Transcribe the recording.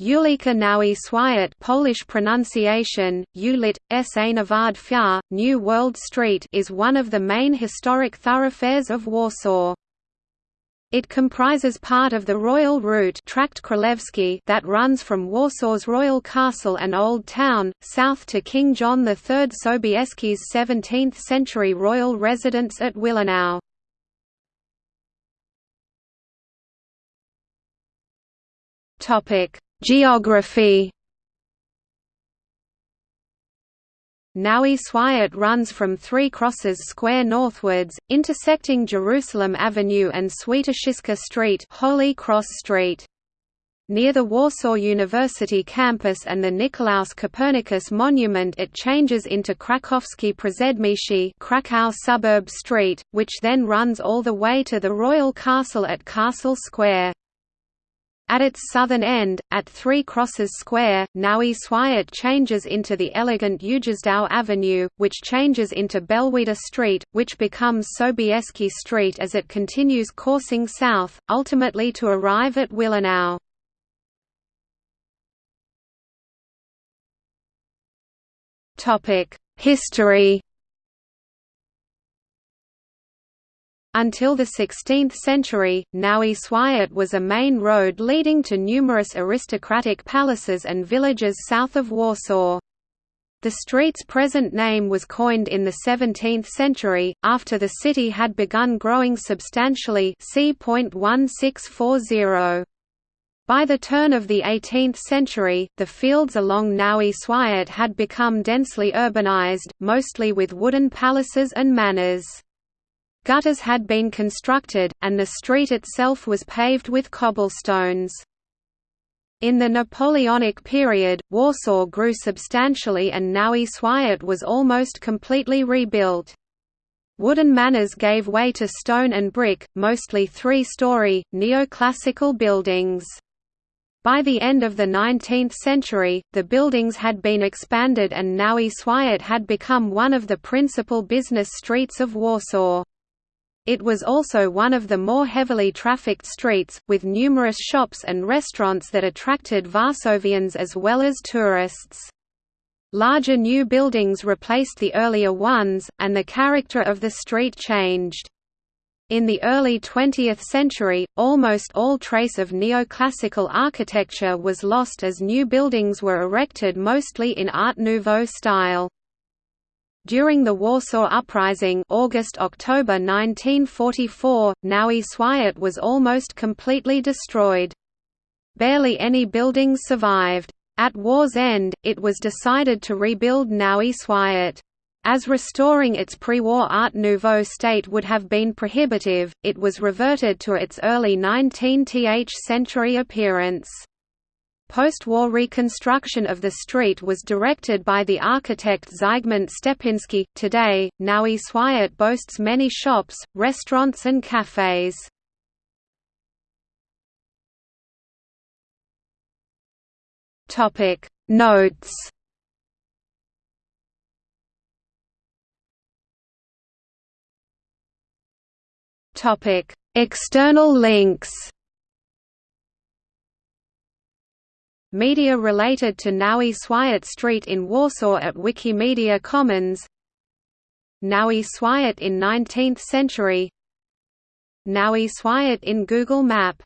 Ulica Nowy Swiat Polish pronunciation, Ulit, Navad Fia, New World Street is one of the main historic thoroughfares of Warsaw. It comprises part of the Royal Route Królewski that runs from Warsaw's Royal Castle and Old Town, south to King John III Sobieski's 17th-century royal residence at Wilanów. Geography Nowy Swiat runs from Three Crosses Square northwards, intersecting Jerusalem Avenue and Świętokrzyska Street, Holy Cross Street. Near the Warsaw University campus and the Nicolaus Copernicus monument it changes into Krakowski Przedmieście Krakow Suburb Street, which then runs all the way to the Royal Castle at Castle Square. At its southern end, at Three Crosses Square, Nowy Swiat changes into the elegant Ujazdów Avenue, which changes into Belvedere Street, which becomes Sobieski Street as it continues coursing south, ultimately to arrive at Wilanów. History Until the 16th century, Nowy Swiat was a main road leading to numerous aristocratic palaces and villages south of Warsaw. The street's present name was coined in the 17th century, after the city had begun growing substantially. By the turn of the 18th century, the fields along Nowy Swiat had become densely urbanized, mostly with wooden palaces and manors. Gutters had been constructed, and the street itself was paved with cobblestones. In the Napoleonic period, Warsaw grew substantially and Nowy Swiat was almost completely rebuilt. Wooden manors gave way to stone and brick, mostly three-story, neoclassical buildings. By the end of the 19th century, the buildings had been expanded and Nowy Swiat had become one of the principal business streets of Warsaw. It was also one of the more heavily trafficked streets, with numerous shops and restaurants that attracted Varsovians as well as tourists. Larger new buildings replaced the earlier ones, and the character of the street changed. In the early 20th century, almost all trace of neoclassical architecture was lost as new buildings were erected mostly in Art Nouveau style. During the Warsaw Uprising August–October 1944, Nowy Swiat was almost completely destroyed. Barely any buildings survived. At war's end, it was decided to rebuild Nowy Swiat. As restoring its pre-war Art Nouveau state would have been prohibitive, it was reverted to its early 19th century appearance. Post-war reconstruction of the street was directed by the architect Zygmunt Stepinski. Today, Nowy Swiat boasts many shops, restaurants and cafes. Topic Notes External links Media related to Nowy Swiat Street in Warsaw at Wikimedia Commons. Nowy Swiat in 19th century. Nowy Swiat in Google Map